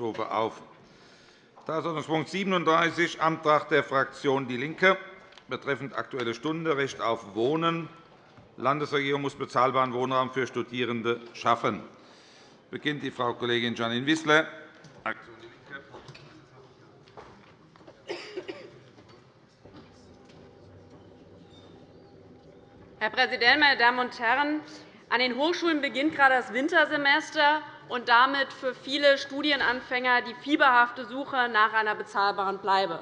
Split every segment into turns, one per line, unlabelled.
Rufe auf Tagesordnungspunkt 37, Antrag der Fraktion DIE LINKE betreffend Aktuelle Stunde Recht auf Wohnen. Landesregierung muss bezahlbaren Wohnraum für Studierende schaffen. Beginnt die Frau Kollegin Janine Wissler,
Herr Präsident, meine Damen und Herren! An den Hochschulen beginnt gerade das Wintersemester und damit für viele Studienanfänger die fieberhafte Suche nach einer bezahlbaren Bleibe.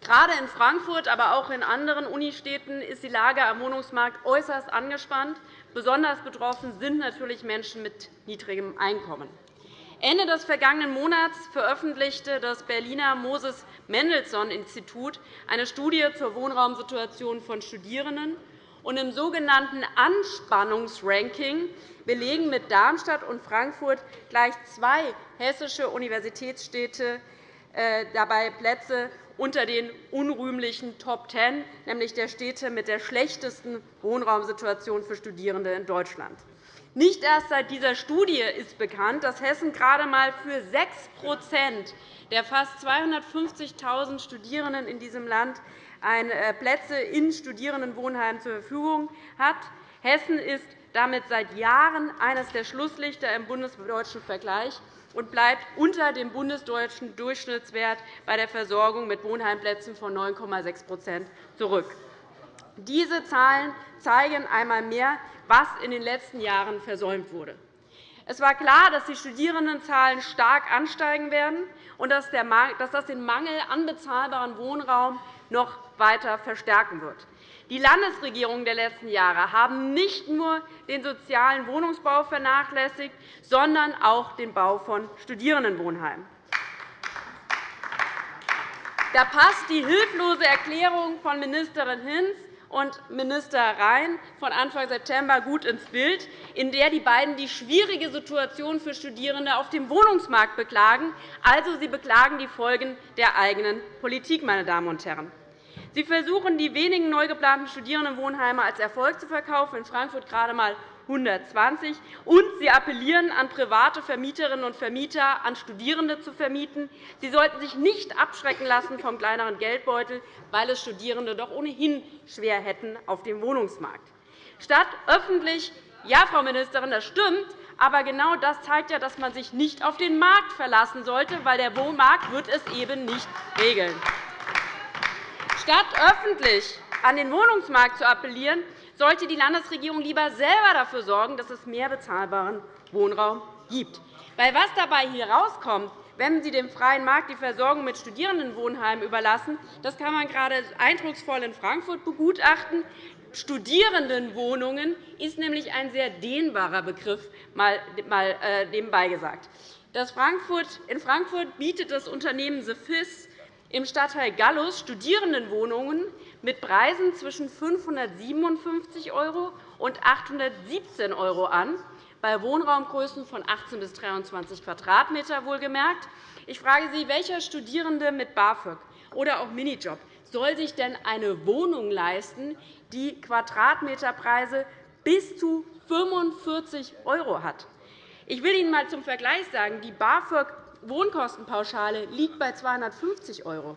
Gerade in Frankfurt, aber auch in anderen Unistädten ist die Lage am Wohnungsmarkt äußerst angespannt. Besonders betroffen sind natürlich Menschen mit niedrigem Einkommen. Ende des vergangenen Monats veröffentlichte das Berliner Moses Mendelssohn Institut eine Studie zur Wohnraumsituation von Studierenden und Im sogenannten Anspannungsranking belegen mit Darmstadt und Frankfurt gleich zwei hessische Universitätsstädte äh, dabei Plätze unter den unrühmlichen Top Ten, nämlich der Städte mit der schlechtesten Wohnraumsituation für Studierende in Deutschland. Nicht erst seit dieser Studie ist bekannt, dass Hessen gerade einmal für 6% der fast 250.000 Studierenden in diesem Land äh, Plätze in Studierendenwohnheimen zur Verfügung hat. Hessen ist damit seit Jahren eines der Schlusslichter im bundesdeutschen Vergleich und bleibt unter dem bundesdeutschen Durchschnittswert bei der Versorgung mit Wohnheimplätzen von 9,6% zurück. Diese Zahlen zeigen einmal mehr, was in den letzten Jahren versäumt wurde. Es war klar, dass die Studierendenzahlen stark ansteigen werden und dass das den Mangel an bezahlbarem Wohnraum noch weiter verstärken wird. Die Landesregierungen der letzten Jahre haben nicht nur den sozialen Wohnungsbau vernachlässigt, sondern auch den Bau von Studierendenwohnheimen. Da passt die hilflose Erklärung von Ministerin Hinz und Minister Rhein von Anfang September gut ins Bild, in der die beiden die schwierige Situation für Studierende auf dem Wohnungsmarkt beklagen. Also, sie beklagen die Folgen der eigenen Politik. Meine Damen und Herren. Sie versuchen, die wenigen neu geplanten Studierendenwohnheime als Erfolg zu verkaufen, in Frankfurt gerade einmal 120. Und Sie appellieren an private Vermieterinnen und Vermieter, an Studierende zu vermieten. Sie sollten sich nicht abschrecken lassen vom kleineren Geldbeutel, weil es Studierende doch ohnehin schwer hätten auf dem Wohnungsmarkt. Statt öffentlich ja, Frau Ministerin, das stimmt. Aber genau das zeigt ja, dass man sich nicht auf den Markt verlassen sollte, weil der Wohnmarkt wird es eben nicht regeln. Statt öffentlich an den Wohnungsmarkt zu appellieren, sollte die Landesregierung lieber selber dafür sorgen, dass es mehr bezahlbaren Wohnraum gibt. Weil was dabei herauskommt, wenn Sie dem freien Markt die Versorgung mit Studierendenwohnheimen überlassen, das kann man gerade eindrucksvoll in Frankfurt begutachten. Studierendenwohnungen ist nämlich ein sehr dehnbarer Begriff, mal äh, nebenbei gesagt. In Frankfurt bietet das Unternehmen The FIS im Stadtteil Gallus Studierendenwohnungen mit Preisen zwischen 557 € und 817 € an, bei Wohnraumgrößen von 18 bis 23 Quadratmeter wohlgemerkt. Ich frage Sie, welcher Studierende mit BAföG oder auch Minijob soll sich denn eine Wohnung leisten, die Quadratmeterpreise bis zu 45 € hat? Ich will Ihnen einmal zum Vergleich sagen, die BAföG Wohnkostenpauschale liegt bei 250 €.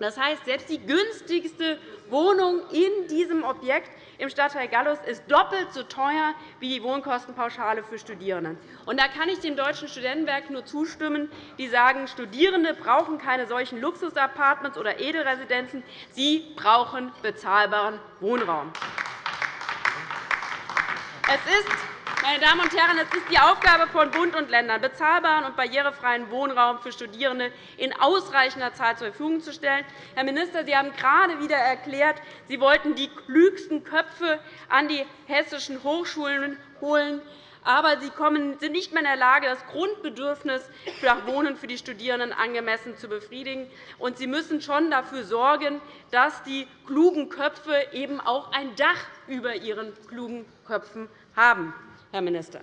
Das heißt, selbst die günstigste Wohnung in diesem Objekt im Stadtteil Gallus ist doppelt so teuer wie die Wohnkostenpauschale für Studierende. Da kann ich dem Deutschen Studentenwerk nur zustimmen. Die sagen, Studierende brauchen keine solchen Luxusapartments oder Edelresidenzen. Sie brauchen bezahlbaren Wohnraum. Es ist meine Damen und Herren, es ist die Aufgabe von Bund und Ländern, bezahlbaren und barrierefreien Wohnraum für Studierende in ausreichender Zahl zur Verfügung zu stellen. Herr Minister, Sie haben gerade wieder erklärt, Sie wollten die klügsten Köpfe an die hessischen Hochschulen holen aber sie sind nicht mehr in der Lage, das Grundbedürfnis nach Wohnen für die Studierenden angemessen zu befriedigen. Und sie müssen schon dafür sorgen, dass die klugen Köpfe eben auch ein Dach über ihren klugen Köpfen haben. Herr Minister.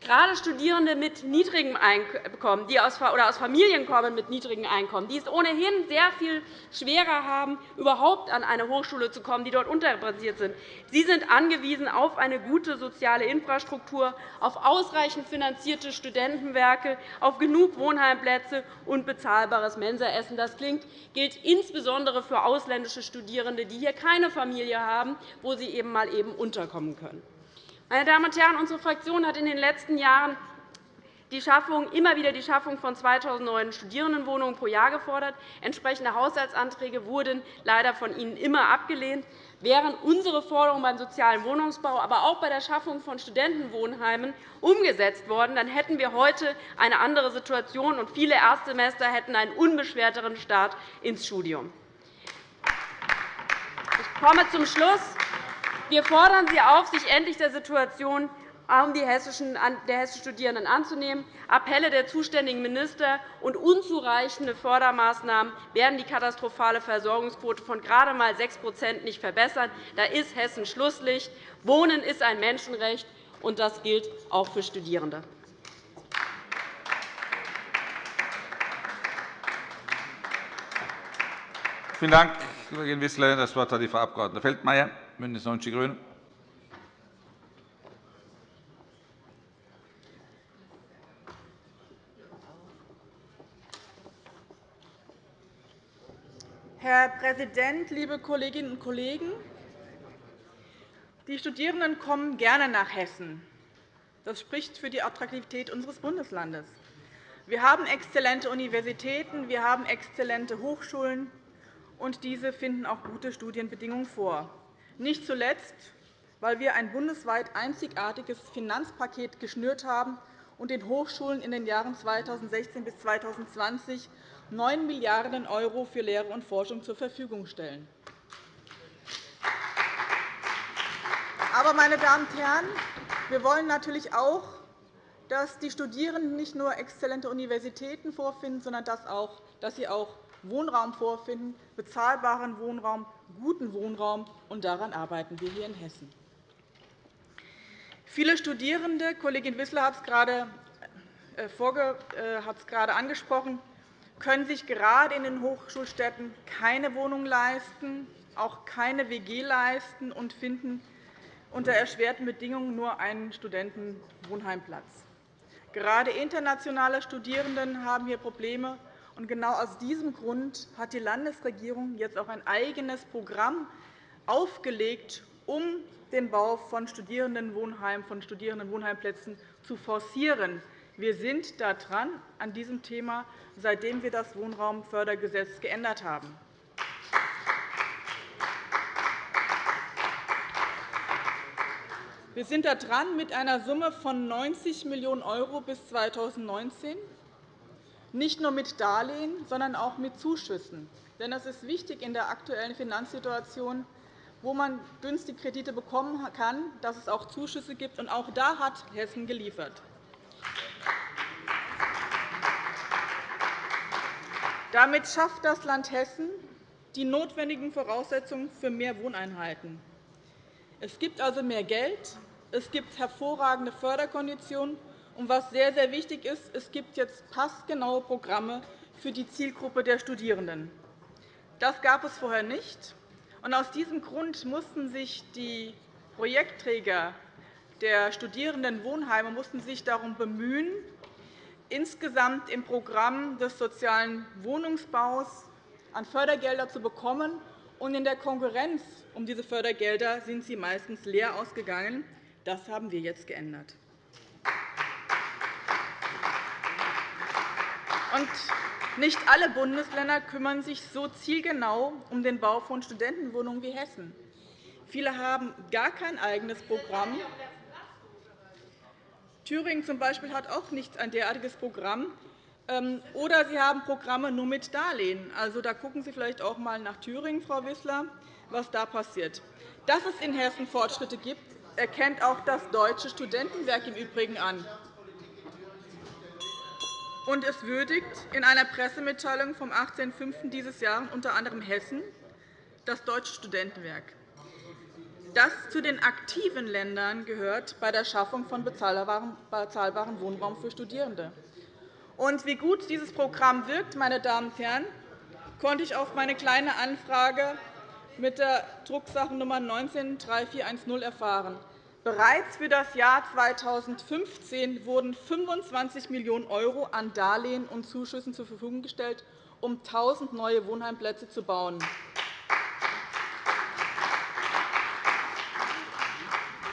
Gerade Studierende mit niedrigem Einkommen die aus, oder aus Familien kommen mit niedrigem Einkommen, die es ohnehin sehr viel schwerer haben, überhaupt an eine Hochschule zu kommen, die dort unterrepräsentiert sind, sie sind angewiesen auf eine gute soziale Infrastruktur, auf ausreichend finanzierte Studentenwerke, auf genug Wohnheimplätze und bezahlbares Mensaessen. Das gilt insbesondere für ausländische Studierende, die hier keine Familie haben, wo sie eben mal eben unterkommen können. Meine Damen und Herren, unsere Fraktion hat in den letzten Jahren die Schaffung, immer wieder die Schaffung von 2.000 neuen Studierendenwohnungen pro Jahr gefordert. Entsprechende Haushaltsanträge wurden leider von Ihnen immer abgelehnt. Wären unsere Forderungen beim sozialen Wohnungsbau, aber auch bei der Schaffung von Studentenwohnheimen umgesetzt worden, dann hätten wir heute eine andere Situation, und viele Erstsemester hätten einen unbeschwerteren Start ins Studium. Ich komme zum Schluss. Wir fordern Sie auf, sich endlich der Situation der hessischen Studierenden anzunehmen. Appelle der zuständigen Minister und unzureichende Fördermaßnahmen werden die katastrophale Versorgungsquote von gerade einmal 6% nicht verbessern. Da ist Hessen Schlusslicht. Wohnen ist ein Menschenrecht, und das gilt auch für Studierende.
Vielen Dank, Kollegin Wissler. Das Wort hat die Frau Abg. Feldmayer. BÜNDNIS 90 die GRÜNEN.
Herr Präsident, liebe Kolleginnen und Kollegen! Die Studierenden kommen gerne nach Hessen. Das spricht für die Attraktivität unseres Bundeslandes. Wir haben exzellente Universitäten, wir haben exzellente Hochschulen, und diese finden auch gute Studienbedingungen vor nicht zuletzt, weil wir ein bundesweit einzigartiges Finanzpaket geschnürt haben und den Hochschulen in den Jahren 2016 bis 2020 9 Milliarden € für Lehre und Forschung zur Verfügung stellen. Aber, meine Damen und Herren, wir wollen natürlich auch, dass die Studierenden nicht nur exzellente Universitäten vorfinden, sondern dass sie auch Wohnraum vorfinden, bezahlbaren Wohnraum, guten Wohnraum. Und daran arbeiten wir hier in Hessen. Viele Studierende, Kollegin Wissler hat es gerade, äh, äh, gerade angesprochen, können sich gerade in den Hochschulstädten keine Wohnung leisten, auch keine WG leisten und finden unter erschwerten Bedingungen nur einen Studentenwohnheimplatz. Gerade internationale Studierende haben hier Probleme, und genau aus diesem Grund hat die Landesregierung jetzt auch ein eigenes Programm aufgelegt, um den Bau von Studierendenwohnheimen, von Studierendenwohnheimplätzen zu forcieren. Wir sind da an diesem Thema, seitdem wir das Wohnraumfördergesetz geändert haben. Wir sind da mit einer Summe von 90 Millionen € bis 2019 nicht nur mit Darlehen, sondern auch mit Zuschüssen. Denn es ist wichtig in der aktuellen Finanzsituation, wo man günstig Kredite bekommen kann, dass es auch Zuschüsse gibt. Und auch da hat Hessen geliefert. Damit schafft das Land Hessen die notwendigen Voraussetzungen für mehr Wohneinheiten. Es gibt also mehr Geld, es gibt hervorragende Förderkonditionen, was sehr, sehr wichtig ist, es gibt jetzt passgenaue Programme für die Zielgruppe der Studierenden. Das gab es vorher nicht. aus diesem Grund mussten sich die Projektträger der Studierendenwohnheime mussten sich darum bemühen, insgesamt im Programm des sozialen Wohnungsbaus an Fördergelder zu bekommen. in der Konkurrenz um diese Fördergelder sind sie meistens leer ausgegangen. Das haben wir jetzt geändert. Und nicht alle Bundesländer kümmern sich so zielgenau um den Bau von Studentenwohnungen wie Hessen. Viele haben gar kein eigenes Programm. Thüringen zum Beispiel hat auch nicht ein derartiges Programm. Ähm, oder sie haben Programme nur mit Darlehen. Also, da gucken Sie vielleicht auch einmal nach Thüringen, Frau Wissler, was da passiert. Dass es in Hessen Fortschritte gibt, erkennt auch das Deutsche Studentenwerk im Übrigen an und es würdigt in einer Pressemitteilung vom 18.05. dieses Jahres unter anderem Hessen, das Deutsche Studentenwerk. das zu den aktiven Ländern gehört bei der Schaffung von bezahlbarem Wohnraum für Studierende. Und wie gut dieses Programm wirkt, meine Damen und Herren, konnte ich auf meine Kleine Anfrage mit der Drucksache Nummer 19-3410 erfahren. Bereits für das Jahr 2015 wurden 25 Millionen € an Darlehen und Zuschüssen zur Verfügung gestellt, um 1.000 neue Wohnheimplätze zu bauen.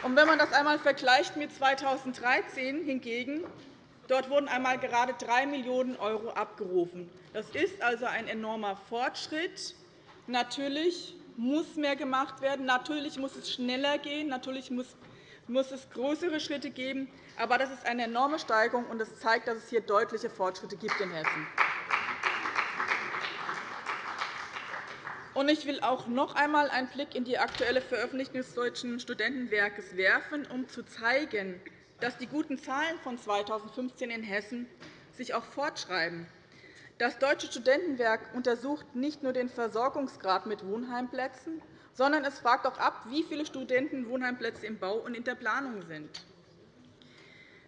Wenn man das einmal vergleicht mit 2013 hingegen, dort wurden einmal gerade 3 Millionen € abgerufen. Das ist also ein enormer Fortschritt. Natürlich muss mehr gemacht werden. Natürlich muss es schneller gehen. Natürlich muss muss es größere Schritte geben. Aber das ist eine enorme Steigerung, und es zeigt, dass es hier deutliche Fortschritte gibt in Hessen. Ich will auch noch einmal einen Blick in die aktuelle Veröffentlichung des Deutschen Studentenwerkes werfen, um zu zeigen, dass die guten Zahlen von 2015 in Hessen sich auch fortschreiben. Das Deutsche Studentenwerk untersucht nicht nur den Versorgungsgrad mit Wohnheimplätzen, sondern es fragt auch ab, wie viele Studenten Wohnheimplätze im Bau und in der Planung sind.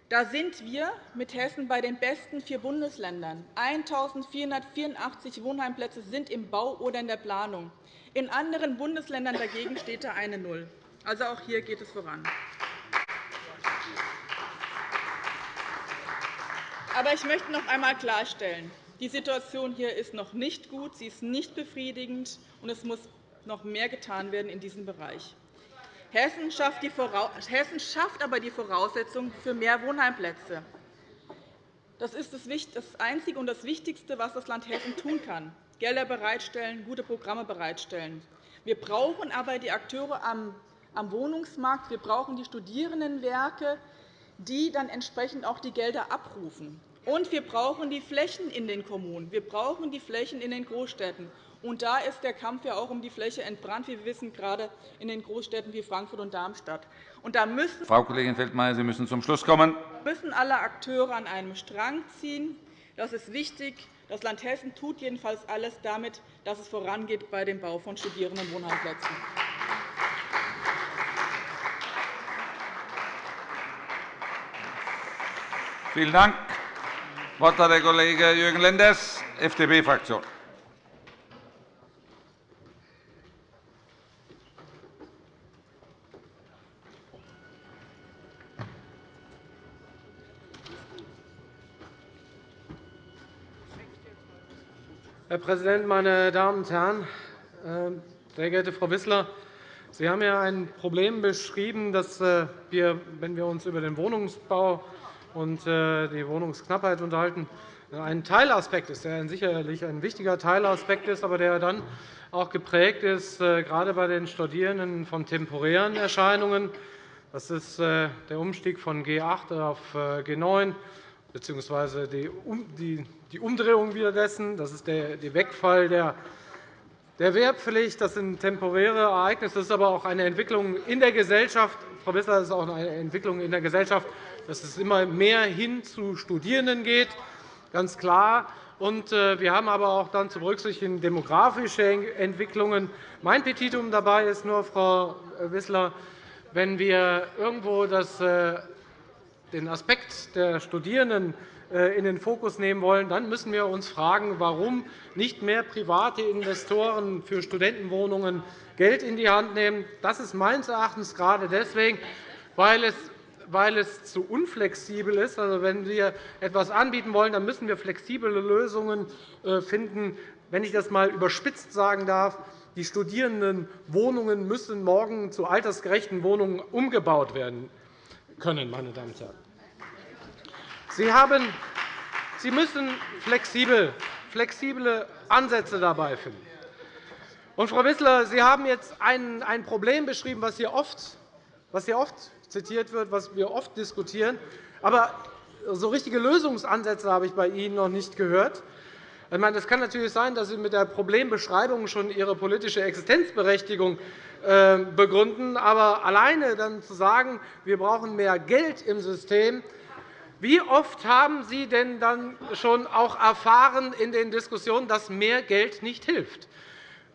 Da sind wir mit Hessen bei den besten vier Bundesländern. 1.484 Wohnheimplätze sind im Bau oder in der Planung. In anderen Bundesländern dagegen steht da eine Null. Also auch hier geht es voran. Aber ich möchte noch einmal klarstellen, die Situation hier ist noch nicht gut, sie ist nicht befriedigend, und es muss noch mehr getan werden in diesem Bereich. Hessen schafft, aber die Voraussetzungen für mehr Wohnheimplätze. Das ist das Einzige und das Wichtigste, was das Land Hessen tun kann. Gelder bereitstellen, gute Programme bereitstellen. Wir brauchen aber die Akteure am Wohnungsmarkt. Wir brauchen die Studierendenwerke, die dann entsprechend auch die Gelder abrufen. Und wir brauchen die Flächen in den Kommunen. Wir brauchen die Flächen in den Großstädten. Und da ist der Kampf ja auch um die Fläche entbrannt, wie wir wissen, gerade in den Großstädten wie Frankfurt und Darmstadt. Und da müssen
Frau Kollegin Feldmayer, Sie müssen zum Schluss kommen.
müssen alle Akteure an einem Strang ziehen. Das ist wichtig. Das Land Hessen tut jedenfalls alles damit, dass es vorangeht bei dem Bau von Studierendenwohnheimplätzen.
Vielen Dank. Das Wort hat der Kollege Jürgen Lenders, FDP-Fraktion.
Präsident, meine Damen und Herren! Ähm, sehr geehrte Frau Wissler, Sie haben ja ein Problem beschrieben, dass äh, wir, wenn wir uns über den Wohnungsbau und äh, die Wohnungsknappheit unterhalten, ein Teilaspekt ist, der sicherlich ein wichtiger Teilaspekt ist, aber der dann auch geprägt ist, äh, gerade bei den Studierenden von temporären Erscheinungen. Das ist der Umstieg von G8 auf G9 bzw. die Umdrehung wieder dessen. Das ist der Wegfall der Wehrpflicht. Das sind temporäre Ereignisse. Das ist aber auch eine Entwicklung in der Gesellschaft. Frau Wissler, das ist auch eine Entwicklung in der Gesellschaft, dass es immer mehr hin zu Studierenden geht, ganz klar. Äh, wir haben aber auch dann zu berücksichtigen demografische Entwicklungen. Mein Petitum dabei ist nur, Frau Wissler, wenn wir irgendwo das äh, den Aspekt der Studierenden äh, in den Fokus nehmen wollen, dann müssen wir uns fragen, warum nicht mehr private Investoren für Studentenwohnungen Geld in die Hand nehmen. Das ist meines Erachtens gerade deswegen, weil es weil es zu unflexibel ist. Also, wenn wir etwas anbieten wollen, dann müssen wir flexible Lösungen äh, finden. Wenn ich das einmal überspitzt sagen darf, die Studierendenwohnungen müssen morgen zu altersgerechten Wohnungen umgebaut werden können. Meine Damen und Herren. Sie, haben, Sie müssen flexibel, flexible Ansätze dabei finden. Und, Frau Wissler, Sie haben jetzt ein, ein Problem beschrieben, was hier, oft, was hier oft zitiert wird, was wir oft diskutieren. Aber so richtige Lösungsansätze habe ich bei Ihnen noch nicht gehört. Ich meine, es kann natürlich sein, dass Sie mit der Problembeschreibung schon Ihre politische Existenzberechtigung äh, begründen. Aber alleine dann zu sagen, wir brauchen mehr Geld im System, wie oft haben Sie denn dann schon auch erfahren in den Diskussionen, dass mehr Geld nicht hilft?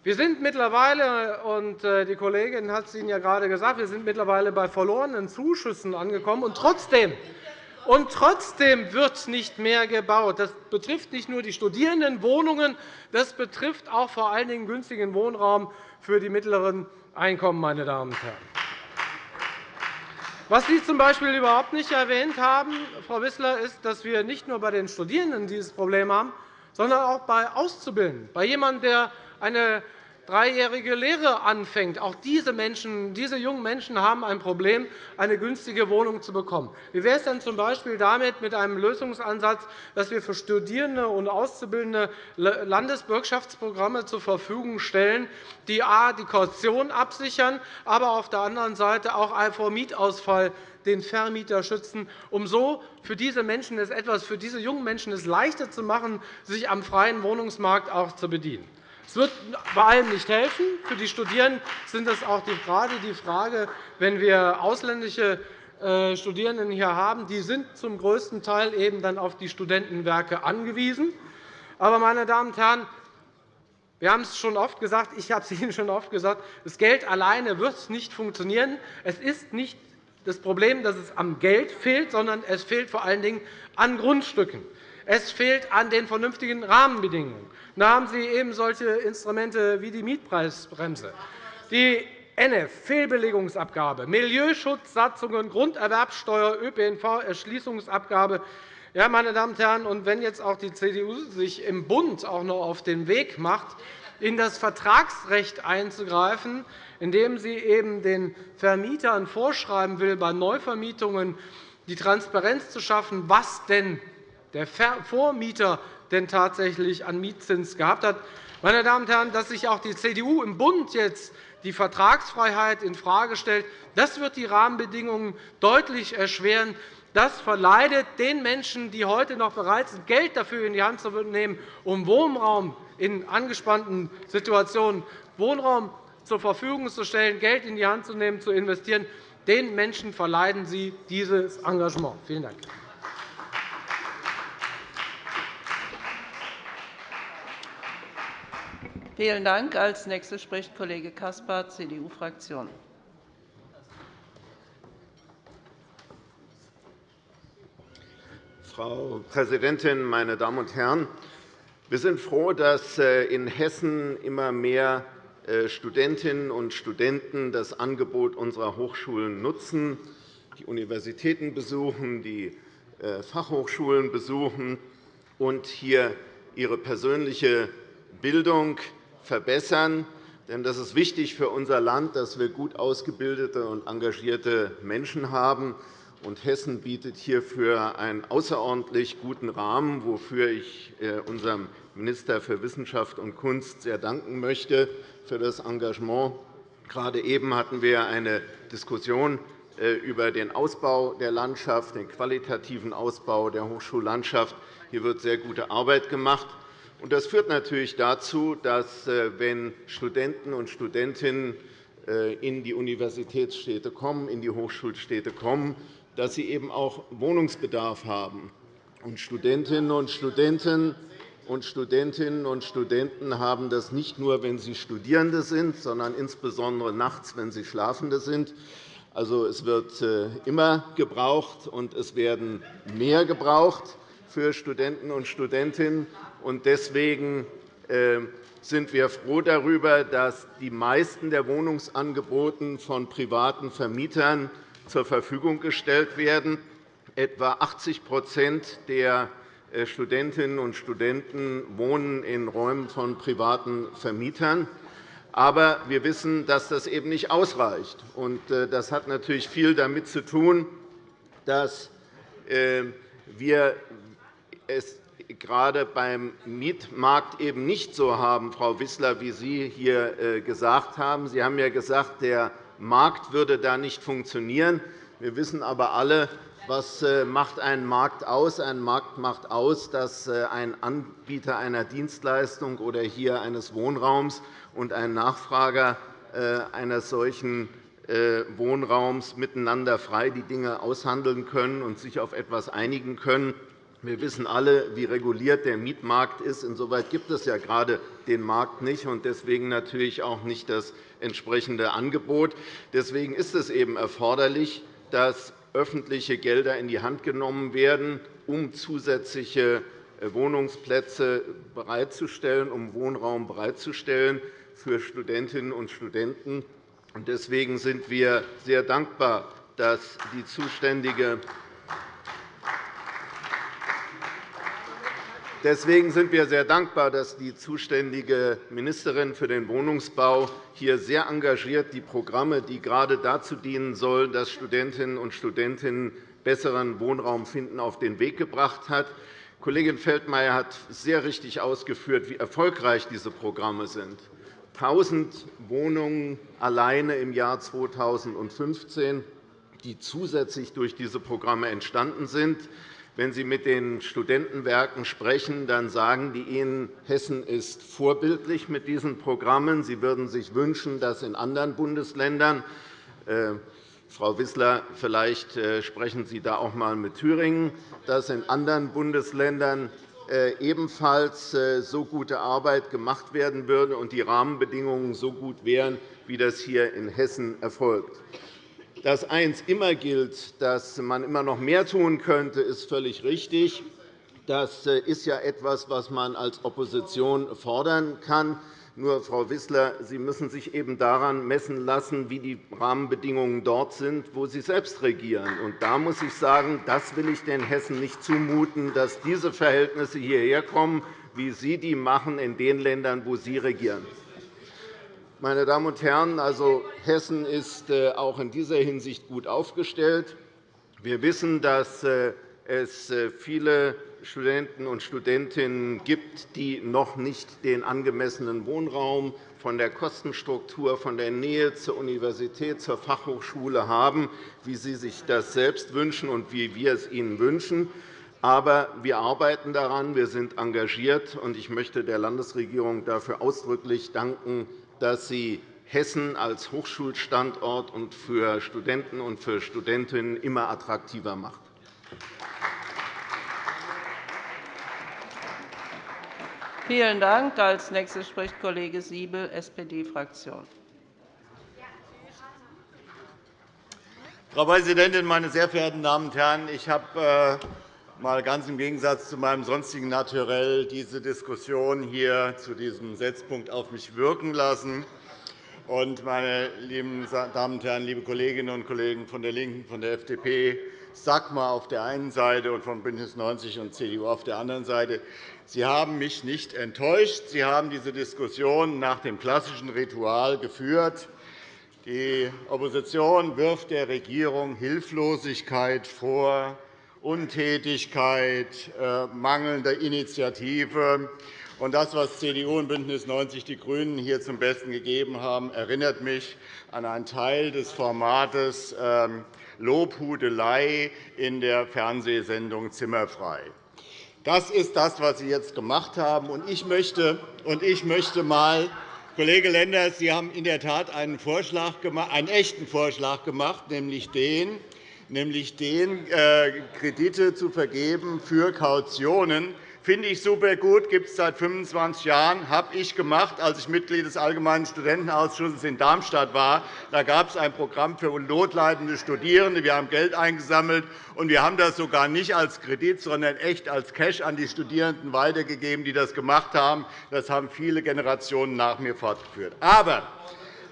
Wir sind mittlerweile, und äh, die Kollegin hat es Ihnen ja gerade gesagt, wir sind mittlerweile bei verlorenen Zuschüssen angekommen. Und trotzdem, und trotzdem wird nicht mehr gebaut. Das betrifft nicht nur die Studierendenwohnungen, das betrifft auch vor allen Dingen günstigen Wohnraum für die mittleren Einkommen. Meine Damen und Herren. Was Sie z.B. überhaupt nicht erwähnt haben, Frau Wissler, ist, dass wir nicht nur bei den Studierenden dieses Problem haben, sondern auch bei Auszubildenden, bei jemandem, der eine dreijährige Lehre anfängt. Auch diese, Menschen, diese jungen Menschen haben ein Problem, eine günstige Wohnung zu bekommen. Wie wäre es denn z.B. damit mit einem Lösungsansatz, dass wir für Studierende und Auszubildende Landesbürgschaftsprogramme zur Verfügung stellen, die a. die Kaution absichern, aber auf der anderen Seite auch vor Mietausfall den Vermieter schützen, um so für diese Menschen es etwas für diese jungen Menschen es leichter zu machen, sich am freien Wohnungsmarkt auch zu bedienen. Es wird bei allem nicht helfen. Für die Studierenden sind das auch gerade die Frage, wenn wir ausländische äh, Studierenden hier haben, die sind zum größten Teil eben dann auf die Studentenwerke angewiesen. Aber, meine Damen und Herren, wir haben es schon oft gesagt, ich habe es Ihnen schon oft gesagt, das Geld alleine wird nicht funktionieren. Es ist nicht das Problem, dass es am Geld fehlt, sondern es fehlt vor allen Dingen an Grundstücken. Es fehlt an den vernünftigen Rahmenbedingungen. Da haben Sie eben solche Instrumente wie die Mietpreisbremse, die NF, Fehlbelegungsabgabe, Milieuschutzsatzungen, Grunderwerbsteuer, ÖPNV-Erschließungsabgabe. Ja, meine Damen und Herren, und wenn jetzt auch die CDU sich im Bund auch noch auf den Weg macht, in das Vertragsrecht einzugreifen, indem sie eben den Vermietern vorschreiben will, bei Neuvermietungen die Transparenz zu schaffen, was denn der Vormieter denn tatsächlich an Mietzins gehabt hat. Meine Damen und Herren, dass sich auch die CDU im Bund jetzt die Vertragsfreiheit infrage stellt, das wird die Rahmenbedingungen deutlich erschweren. Das verleidet den Menschen, die heute noch bereit sind, Geld dafür in die Hand zu nehmen, um Wohnraum in angespannten Situationen Wohnraum zur Verfügung zu stellen, Geld in die Hand zu nehmen, zu investieren. Den Menschen verleiden Sie dieses Engagement. Vielen Dank.
Vielen Dank. Als nächster spricht Kollege Caspar, CDU-Fraktion.
Frau Präsidentin, meine Damen und Herren! Wir sind froh, dass äh, in Hessen immer mehr äh, Studentinnen und Studenten das Angebot unserer Hochschulen nutzen, die Universitäten besuchen, die äh, Fachhochschulen besuchen und hier ihre persönliche Bildung verbessern. Denn das ist wichtig für unser Land, dass wir gut ausgebildete und engagierte Menschen haben. Und Hessen bietet hierfür einen außerordentlich guten Rahmen, wofür ich äh, unserem Minister für Wissenschaft und Kunst sehr danken möchte für das Engagement. Gerade eben hatten wir eine Diskussion äh, über den Ausbau der Landschaft, den qualitativen Ausbau der Hochschullandschaft. Hier wird sehr gute Arbeit gemacht. Das führt natürlich dazu, dass, äh, wenn Studenten und Studentinnen äh, in die Universitätsstädte kommen, in die Hochschulstädte kommen, dass sie eben auch Wohnungsbedarf haben. Studentinnen und Studenten und Studentinnen und Studenten haben das nicht nur, wenn sie Studierende sind, sondern insbesondere nachts, wenn sie Schlafende sind. Also, es wird äh, immer gebraucht, und es werden mehr gebraucht für Studenten und Studentinnen. Deswegen ähm, sind wir froh darüber, dass die meisten der Wohnungsangebote von privaten Vermietern zur Verfügung gestellt werden. Etwa 80% der äh, Studentinnen und Studenten wohnen in Räumen von privaten Vermietern. Aber wir wissen, dass das eben nicht ausreicht. Äh, das hat natürlich viel damit zu tun, dass äh, wir es gerade beim Mietmarkt eben nicht so haben, Frau Wissler, wie Sie hier äh, gesagt haben. Sie haben ja gesagt, der Markt würde da nicht funktionieren. Wir wissen aber alle, was äh, macht einen Markt aus? Ein Markt macht aus, dass äh, ein Anbieter einer Dienstleistung oder hier eines Wohnraums und ein Nachfrager eines solchen Wohnraums miteinander frei die Dinge aushandeln können und sich auf etwas einigen können. Wir wissen alle, wie reguliert der Mietmarkt ist. Insoweit gibt es ja gerade den Markt nicht und deswegen natürlich auch nicht das entsprechende Angebot. Deswegen ist es eben erforderlich, dass öffentliche Gelder in die Hand genommen werden, um zusätzliche äh, Wohnungsplätze bereitzustellen, um Wohnraum bereitzustellen für Studentinnen und Studenten. Deswegen sind wir sehr dankbar, dass die zuständige Deswegen sind wir sehr dankbar, dass die zuständige Ministerin für den Wohnungsbau hier sehr engagiert die Programme, die gerade dazu dienen sollen, dass Studentinnen und Studenten besseren Wohnraum finden, auf den Weg gebracht hat. Kollegin Feldmayer hat sehr richtig ausgeführt, wie erfolgreich diese Programme sind. 1.000 Wohnungen alleine im Jahr 2015, die zusätzlich durch diese Programme entstanden sind. Wenn Sie mit den Studentenwerken sprechen, dann sagen die Ihnen, Hessen ist vorbildlich mit diesen Programmen. Sie würden sich wünschen, dass in anderen Bundesländern äh, Frau Wissler, vielleicht äh, sprechen Sie da auch einmal mit Thüringen, dass in anderen Bundesländern äh, ebenfalls so gute Arbeit gemacht werden würde und die Rahmenbedingungen so gut wären, wie das hier in Hessen erfolgt. Dass eins immer gilt, dass man immer noch mehr tun könnte, ist völlig richtig. Das äh, ist ja etwas, was man als Opposition fordern kann. Nur, Frau Wissler, Sie müssen sich eben daran messen lassen, wie die Rahmenbedingungen dort sind, wo Sie selbst regieren. Und da muss ich sagen, das will ich den Hessen nicht zumuten, dass diese Verhältnisse hierher kommen, wie Sie die machen in den Ländern, wo Sie regieren. Meine Damen und Herren, also Hessen ist äh, auch in dieser Hinsicht gut aufgestellt. Wir wissen, dass äh, es äh, viele Studenten und Studentinnen gibt, die noch nicht den angemessenen Wohnraum von der Kostenstruktur, von der Nähe zur Universität, zur Fachhochschule haben, wie Sie sich das selbst wünschen und wie wir es Ihnen wünschen. Aber wir arbeiten daran, wir sind engagiert, und ich möchte der Landesregierung dafür ausdrücklich danken, dass sie Hessen als Hochschulstandort und für Studenten und für Studentinnen immer attraktiver macht.
Vielen Dank. Als nächster spricht Kollege Siebel, SPD-Fraktion.
Frau Präsidentin, meine sehr verehrten Damen und Herren! Ich habe äh, mal ganz im Gegensatz zu meinem sonstigen Naturell diese Diskussion hier zu diesem Setzpunkt auf mich wirken lassen. meine lieben Damen und Herren, liebe Kolleginnen und Kollegen von der LINKEN, von der FDP, SAGMA auf der einen Seite und von BÜNDNIS 90 und CDU auf der anderen Seite, Sie haben mich nicht enttäuscht. Sie haben diese Diskussion nach dem klassischen Ritual geführt. Die Opposition wirft der Regierung Hilflosigkeit vor, Untätigkeit, äh, mangelnder Initiative. das, was CDU und BÜNDNIS 90 die GRÜNEN hier zum Besten gegeben haben, erinnert mich an einen Teil des Formates ähm, Lobhudelei in der Fernsehsendung Zimmerfrei. Das ist das, was Sie jetzt gemacht haben. Ich möchte, mal Kollege Lenders, Sie haben in der Tat einen, Vorschlag einen echten Vorschlag gemacht, nämlich den, nämlich den, äh, Kredite zu vergeben für Kautionen. Finde ich super gut, gibt es seit 25 Jahren, habe ich gemacht, als ich Mitglied des Allgemeinen Studentenausschusses in Darmstadt war. Da gab es ein Programm für notleidende Studierende. Wir haben Geld eingesammelt, und wir haben das sogar nicht als Kredit, sondern echt als Cash an die Studierenden weitergegeben, die das gemacht haben. Das haben viele Generationen nach mir fortgeführt. Aber,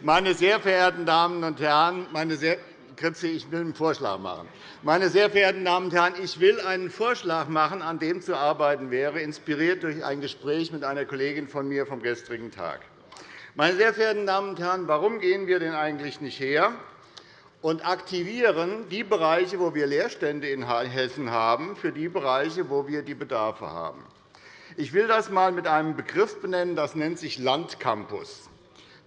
meine sehr verehrten Damen und Herren, meine sehr Kritze, ich will einen Vorschlag machen. Meine sehr verehrten Damen und Herren, ich will einen Vorschlag machen, an dem zu arbeiten wäre, inspiriert durch ein Gespräch mit einer Kollegin von mir vom gestrigen Tag. Meine sehr verehrten Damen und Herren, warum gehen wir denn eigentlich nicht her und aktivieren die Bereiche, wo wir Leerstände in Hessen haben, für die Bereiche, wo wir die Bedarfe haben? Ich will das einmal mit einem Begriff benennen, das nennt sich Landcampus.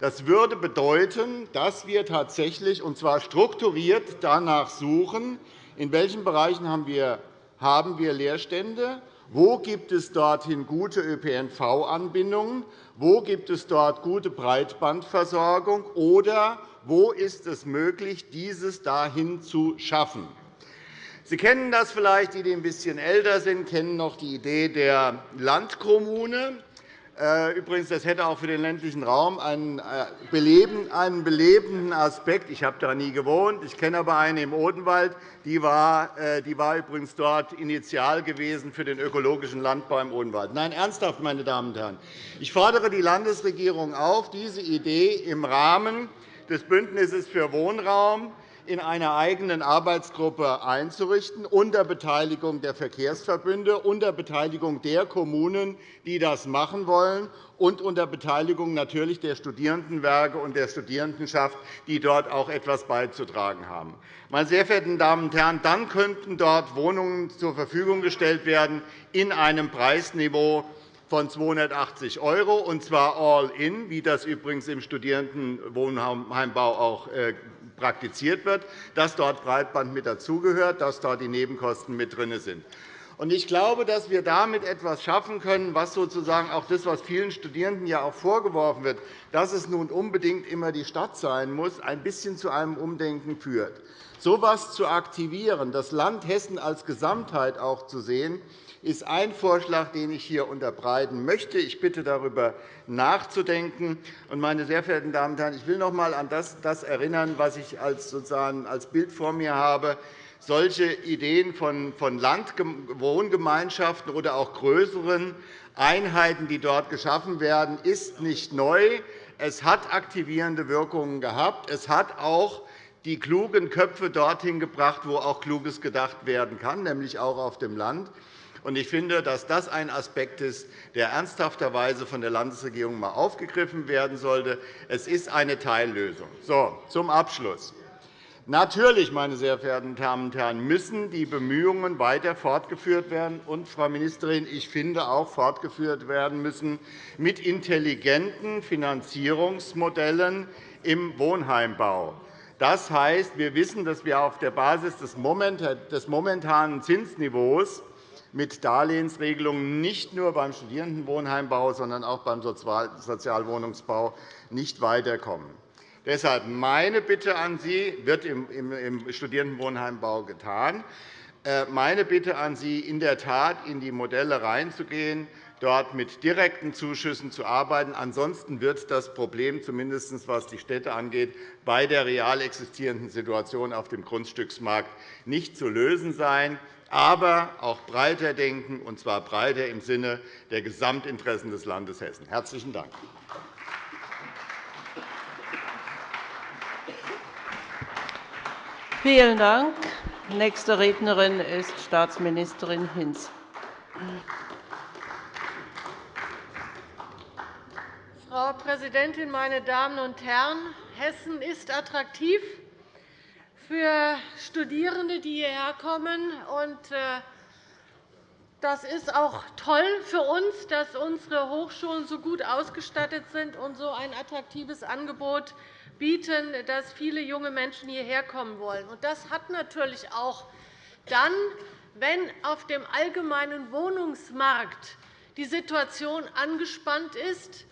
Das würde bedeuten, dass wir tatsächlich, und zwar strukturiert, danach suchen, in welchen Bereichen haben wir Leerstände, wo gibt es dorthin gute ÖPNV-Anbindungen, wo gibt es dort gute Breitbandversorgung oder wo ist es möglich, dieses dahin zu schaffen. Sie kennen das vielleicht, die, die ein bisschen älter sind, kennen noch die Idee der Landkommune. Äh, übrigens, das hätte auch für den ländlichen Raum einen äh, belebenden Aspekt. Ich habe da nie gewohnt. Ich kenne aber eine im Odenwald. Die war, äh, die war übrigens dort initial gewesen für den ökologischen Landbau im Odenwald. Nein, ernsthaft, meine Damen und Herren. Ich fordere die Landesregierung auf, diese Idee im Rahmen des Bündnisses für Wohnraum in einer eigenen Arbeitsgruppe einzurichten, unter Beteiligung der Verkehrsverbünde, unter Beteiligung der Kommunen, die das machen wollen, und unter Beteiligung natürlich der Studierendenwerke und der Studierendenschaft, die dort auch etwas beizutragen haben. Meine sehr verehrten Damen und Herren, dann könnten dort Wohnungen zur Verfügung gestellt werden in einem Preisniveau von 280 €, und zwar all in, wie das übrigens im Studierendenwohnheimbau auch äh, praktiziert wird, dass dort Breitband mit dazugehört, dass dort die Nebenkosten mit drin sind. Ich glaube, dass wir damit etwas schaffen können, was sozusagen auch das, was vielen Studierenden ja auch vorgeworfen wird, dass es nun unbedingt immer die Stadt sein muss, ein bisschen zu einem Umdenken führt. So etwas zu aktivieren, das Land Hessen als Gesamtheit auch zu sehen, ist ein Vorschlag, den ich hier unterbreiten möchte. Ich bitte, darüber nachzudenken. Meine sehr verehrten Damen und Herren, ich will noch einmal an das erinnern, was ich als, sozusagen als Bild vor mir habe. Solche Ideen von Landwohngemeinschaften oder auch größeren Einheiten, die dort geschaffen werden, ist nicht neu. Es hat aktivierende Wirkungen gehabt. Es hat auch die klugen Köpfe dorthin gebracht, wo auch Kluges gedacht werden kann, nämlich auch auf dem Land. Ich finde, dass das ein Aspekt ist, der ernsthafterweise von der Landesregierung einmal aufgegriffen werden sollte. Es ist eine Teillösung. So, zum Abschluss. Natürlich, meine sehr verehrten Damen und Herren, müssen die Bemühungen weiter fortgeführt werden und, Frau Ministerin, ich finde auch fortgeführt werden müssen mit intelligenten Finanzierungsmodellen im Wohnheimbau. Das heißt, wir wissen, dass wir auf der Basis des momentanen Zinsniveaus mit Darlehensregelungen nicht nur beim Studierendenwohnheimbau, sondern auch beim Sozialwohnungsbau nicht weiterkommen. Deshalb meine Bitte an Sie wird im Studierendenwohnheimbau getan. Äh, meine Bitte an Sie, in der Tat in die Modelle reinzugehen, dort mit direkten Zuschüssen zu arbeiten. Ansonsten wird das Problem, zumindest was die Städte angeht, bei der real existierenden Situation auf dem Grundstücksmarkt nicht zu lösen sein aber auch breiter denken, und zwar breiter im Sinne der Gesamtinteressen des Landes Hessen. – Herzlichen Dank.
Vielen Dank. Nächste Rednerin ist Staatsministerin Hinz.
Frau Präsidentin, meine Damen und Herren! Hessen ist attraktiv für Studierende, die hierher kommen. Äh, das ist auch toll für uns, dass unsere Hochschulen so gut ausgestattet sind und so ein attraktives Angebot bieten, dass viele junge Menschen hierher kommen wollen. Das hat natürlich auch dann, wenn auf dem allgemeinen Wohnungsmarkt die Situation angespannt ist,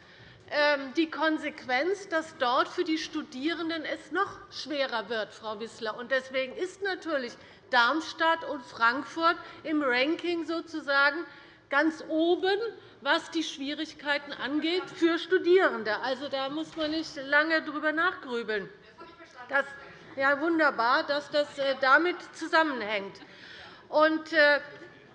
ähm, die Konsequenz, dass dort für die Studierenden es noch schwerer wird, Frau Wissler. Deswegen ist natürlich Darmstadt und Frankfurt im Ranking sozusagen ganz oben, was die Schwierigkeiten angeht für Studierende. Also, da muss man nicht lange darüber nachgrübeln. Das, ja, wunderbar, dass das äh, damit zusammenhängt. Und, äh,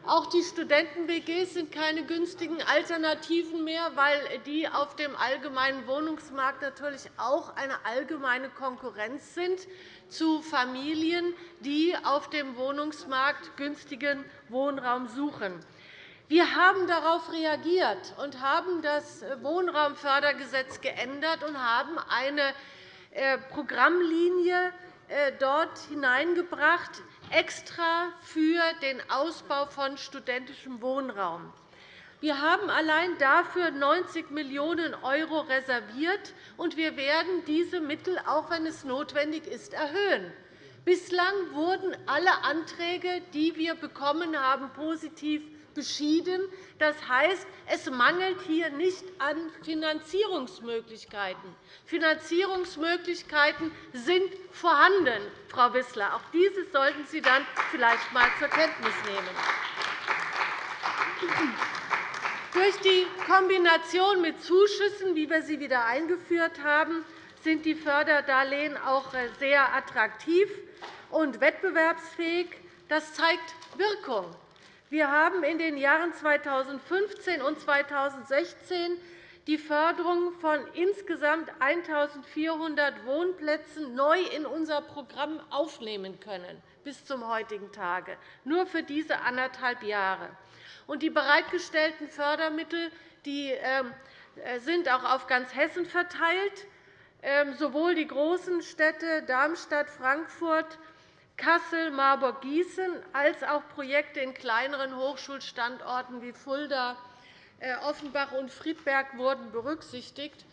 auch die Studenten-WGs sind keine günstigen Alternativen mehr, weil die auf dem allgemeinen Wohnungsmarkt natürlich auch eine allgemeine Konkurrenz sind zu Familien, die auf dem Wohnungsmarkt günstigen Wohnraum suchen. Wir haben darauf reagiert und haben das Wohnraumfördergesetz geändert und haben eine äh, Programmlinie äh, dort hineingebracht, extra für den Ausbau von studentischem Wohnraum. Wir haben allein dafür 90 Millionen € reserviert, und wir werden diese Mittel, auch wenn es notwendig ist, erhöhen. Bislang wurden alle Anträge, die wir bekommen haben, positiv beschieden. Das heißt, es mangelt hier nicht an Finanzierungsmöglichkeiten. Finanzierungsmöglichkeiten sind vorhanden, Frau Wissler. Auch dieses sollten Sie dann vielleicht einmal zur Kenntnis nehmen. Durch die Kombination mit Zuschüssen, wie wir sie wieder eingeführt haben, sind die Förderdarlehen auch äh, sehr attraktiv und wettbewerbsfähig. Das zeigt Wirkung. Wir haben in den Jahren 2015 und 2016 die Förderung von insgesamt 1.400 Wohnplätzen neu in unser Programm aufnehmen können, bis zum heutigen Tage, nur für diese anderthalb Jahre. Die bereitgestellten Fördermittel ähm, äh, sind auch auf ganz Hessen verteilt. Ähm, sowohl die großen Städte Darmstadt, Frankfurt, Kassel, Marburg, Gießen als auch Projekte in kleineren Hochschulstandorten wie Fulda, äh, Offenbach und Friedberg wurden berücksichtigt.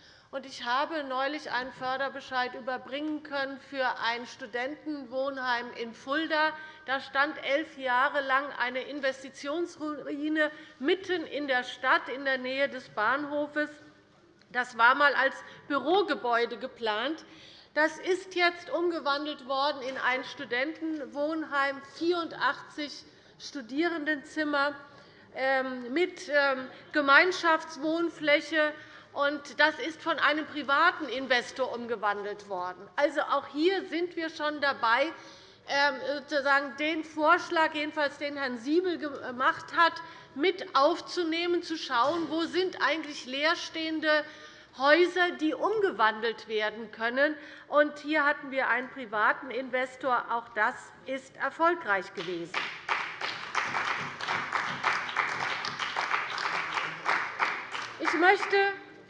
Ich habe neulich einen Förderbescheid überbringen können für ein Studentenwohnheim in Fulda. Da stand elf Jahre lang eine Investitionsruine mitten in der Stadt in der Nähe des Bahnhofes. Das war einmal als Bürogebäude geplant. Das ist jetzt umgewandelt worden in ein Studentenwohnheim, 84 Studierendenzimmer ähm, mit ähm, Gemeinschaftswohnfläche. Das ist von einem privaten Investor umgewandelt worden. Also, auch hier sind wir schon dabei, ähm, sozusagen den Vorschlag, jedenfalls den Herrn Siebel gemacht hat, mit aufzunehmen, zu schauen, wo sind eigentlich leerstehende Häuser, die umgewandelt werden können. Und hier hatten wir einen privaten Investor. Auch das ist erfolgreich gewesen. Ich möchte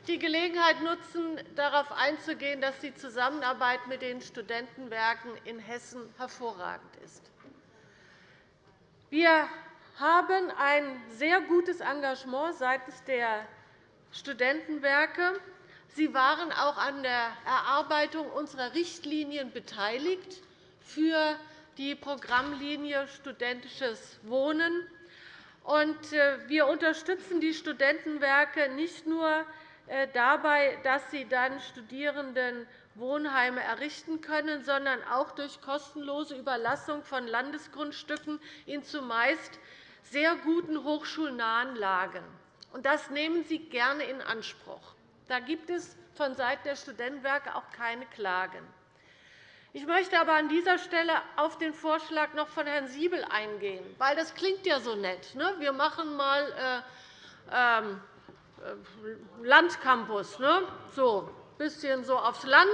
die Gelegenheit nutzen, darauf einzugehen, dass die Zusammenarbeit mit den Studentenwerken in Hessen hervorragend ist. Wir haben ein sehr gutes Engagement seitens der Studentenwerke. Sie waren auch an der Erarbeitung unserer Richtlinien beteiligt für die Programmlinie Studentisches Wohnen. Äh, wir unterstützen die Studentenwerke nicht nur äh, dabei, dass sie dann Studierendenwohnheime errichten können, sondern auch durch kostenlose Überlassung von Landesgrundstücken in zumeist sehr guten hochschulnahen Lagen. Das nehmen sie gerne in Anspruch. Da gibt es vonseiten der Studentenwerke auch keine Klagen. Ich möchte aber an dieser Stelle auf den Vorschlag noch von Herrn Siebel eingehen, weil das klingt ja so nett. Ne? Wir machen mal äh, ähm, äh, Landcampus, ne? so ein bisschen so aufs Land,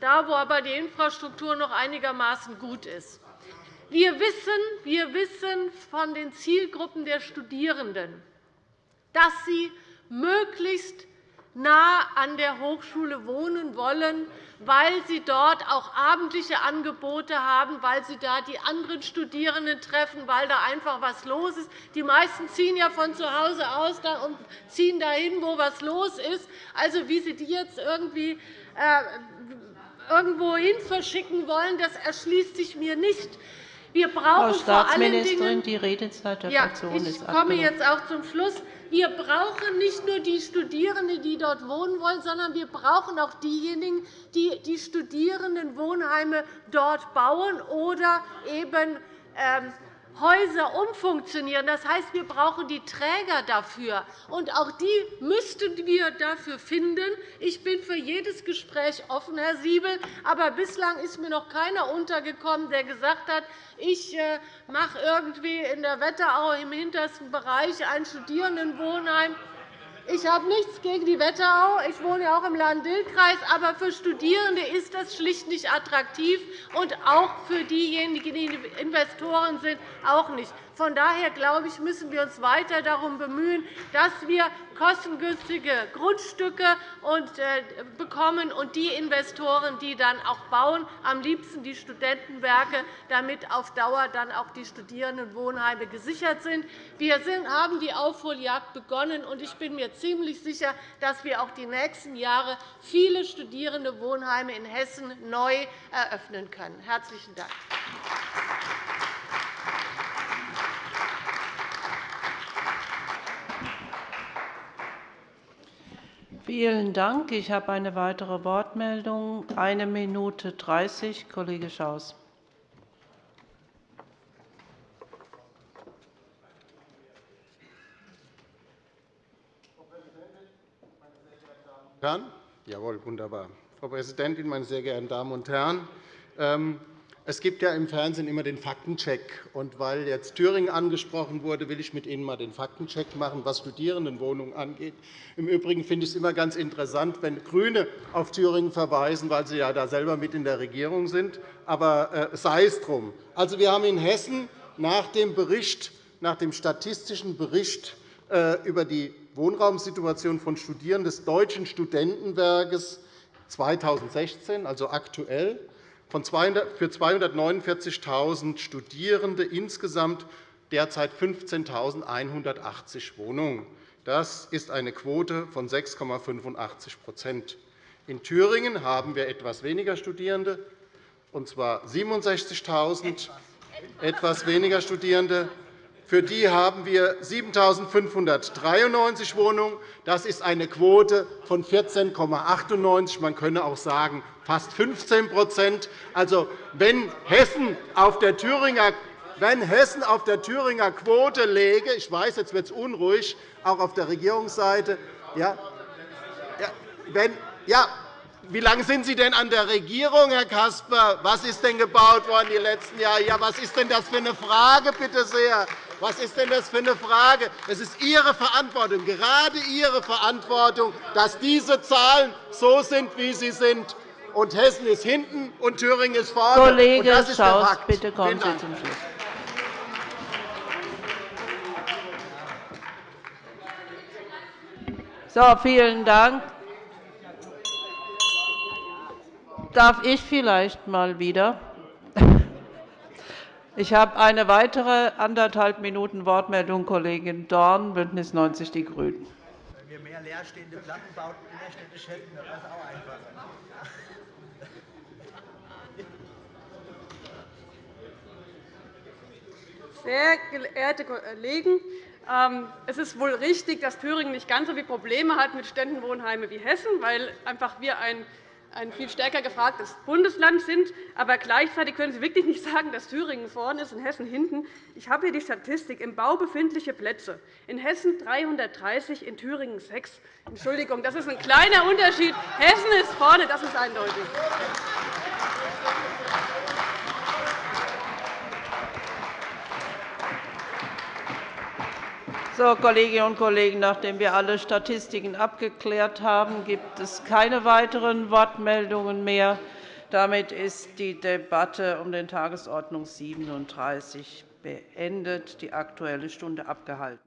da wo aber die Infrastruktur noch einigermaßen gut ist. Wir wissen, wir wissen von den Zielgruppen der Studierenden, dass sie möglichst nah an der Hochschule wohnen wollen, weil sie dort auch abendliche Angebote haben, weil sie da die anderen Studierenden treffen, weil da einfach etwas los ist. Die meisten ziehen ja von zu Hause aus und ziehen dahin, wo etwas los ist. Also, wie Sie die jetzt irgendwie äh, irgendwo hin verschicken wollen, das erschließt sich mir nicht. Wir brauchen
Frau Staatsministerin, die Redezeit der Fraktion
ist Ich komme jetzt auch zum Schluss. Wir brauchen nicht nur die Studierenden, die dort wohnen wollen, sondern wir brauchen auch diejenigen, die die Studierendenwohnheime dort bauen oder eben ähm, Häuser umfunktionieren. Das heißt, wir brauchen die Träger dafür. Und auch die müssten wir dafür finden. Ich bin für jedes Gespräch offen, Herr Siebel. Aber bislang ist mir noch keiner untergekommen, der gesagt hat, ich äh, mache irgendwie in der Wetterau im hintersten Bereich ein Studierendenwohnheim ich habe nichts gegen die Wetterau. Ich wohne auch im Lahn-Dill-Kreis. Aber für Studierende ist das schlicht nicht attraktiv, und auch für diejenigen, die Investoren sind, auch nicht. Von daher glaube ich, müssen wir uns weiter darum bemühen, dass wir kostengünstige Grundstücke äh, bekommen und die Investoren, die dann auch bauen, am liebsten die Studentenwerke, damit auf Dauer dann auch die Studierendenwohnheime gesichert sind. Wir haben die Aufholjagd begonnen, und ich bin mir ziemlich sicher, dass wir auch die nächsten Jahre viele Studierendenwohnheime in Hessen neu eröffnen können. – Herzlichen Dank.
Vielen Dank. Ich habe eine weitere Wortmeldung. Eine Minute 30, Kollege Schaus.
Herren? Jawohl, wunderbar. Frau Präsidentin, meine sehr geehrten Damen und Herren! Es gibt ja im Fernsehen immer den Faktencheck. Und weil jetzt Thüringen angesprochen wurde, will ich mit Ihnen einmal den Faktencheck machen, was Studierendenwohnungen angeht. Im Übrigen finde ich es immer ganz interessant, wenn GRÜNE auf Thüringen verweisen, weil sie ja da selber mit in der Regierung sind. Aber äh, sei es drum. Also, wir haben in Hessen nach dem, Bericht, nach dem statistischen Bericht äh, über die Wohnraumsituation von Studierenden des Deutschen Studentenwerkes 2016, also aktuell, für 249.000 Studierende insgesamt derzeit 15.180 Wohnungen. Das ist eine Quote von 6,85% In Thüringen haben wir etwas weniger Studierende, und zwar 67.000 etwas weniger Studierende. Für die haben wir 7.593 Wohnungen. Das ist eine Quote von 14,98 Man könne auch sagen, fast 15 Also, wenn Hessen auf der Thüringer wenn Hessen auf der Thüringer Quote läge, ich weiß, jetzt wird es unruhig, auch auf der Regierungsseite, ja, wenn, ja, wie lange sind Sie denn an der Regierung, Herr Caspar? Was ist denn gebaut worden die letzten Jahre? Ja, was ist denn das für eine Frage, bitte sehr? Was ist denn das für eine Frage? Es ist Ihre Verantwortung, gerade Ihre Verantwortung, dass diese Zahlen so sind, wie sie sind. Und Hessen ist hinten, und Thüringen ist vorne.
Kollege
und das ist
Schaus,
der Fakt.
bitte kommen Sie zum Schluss. So, vielen Dank. Darf ich vielleicht mal wieder? Ich habe eine weitere anderthalb Minuten Wortmeldung, Kollegin Dorn, BÜNDNIS 90 die GRÜNEN.
Wenn wir mehr leerstehende Plattenbauten innerstädtisch hätten, dann wäre es auch einfacher.
Sehr geehrte Kollegen, ähm, es ist wohl richtig, dass Thüringen nicht ganz so viele Probleme hat mit Ständenwohnheimen wie Hessen, weil einfach wir ein ein viel stärker gefragtes Bundesland sind. Aber gleichzeitig können Sie wirklich nicht sagen, dass Thüringen vorne ist und Hessen hinten. Ich habe hier die Statistik. Im Bau befindliche Plätze. In Hessen 330, in Thüringen 6. Entschuldigung, das ist ein kleiner Unterschied. Hessen ist vorne, das ist eindeutig.
So, Kolleginnen und Kollegen, nachdem wir alle Statistiken abgeklärt haben, gibt es keine weiteren Wortmeldungen mehr. Damit ist die Debatte um den Tagesordnungspunkt 37 beendet, die Aktuelle Stunde abgehalten.